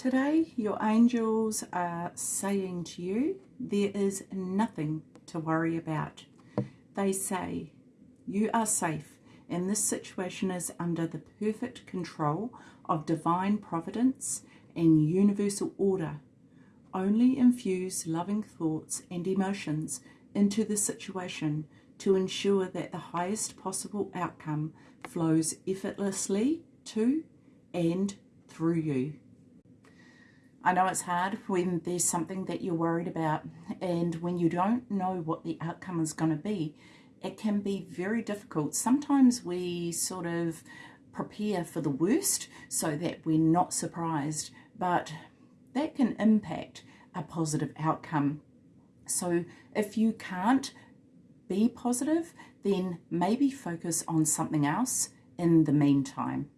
Today, your angels are saying to you, there is nothing to worry about. They say, you are safe and this situation is under the perfect control of divine providence and universal order. Only infuse loving thoughts and emotions into the situation to ensure that the highest possible outcome flows effortlessly to and through you. I know it's hard when there's something that you're worried about and when you don't know what the outcome is going to be, it can be very difficult. Sometimes we sort of prepare for the worst so that we're not surprised, but that can impact a positive outcome. So if you can't be positive, then maybe focus on something else in the meantime.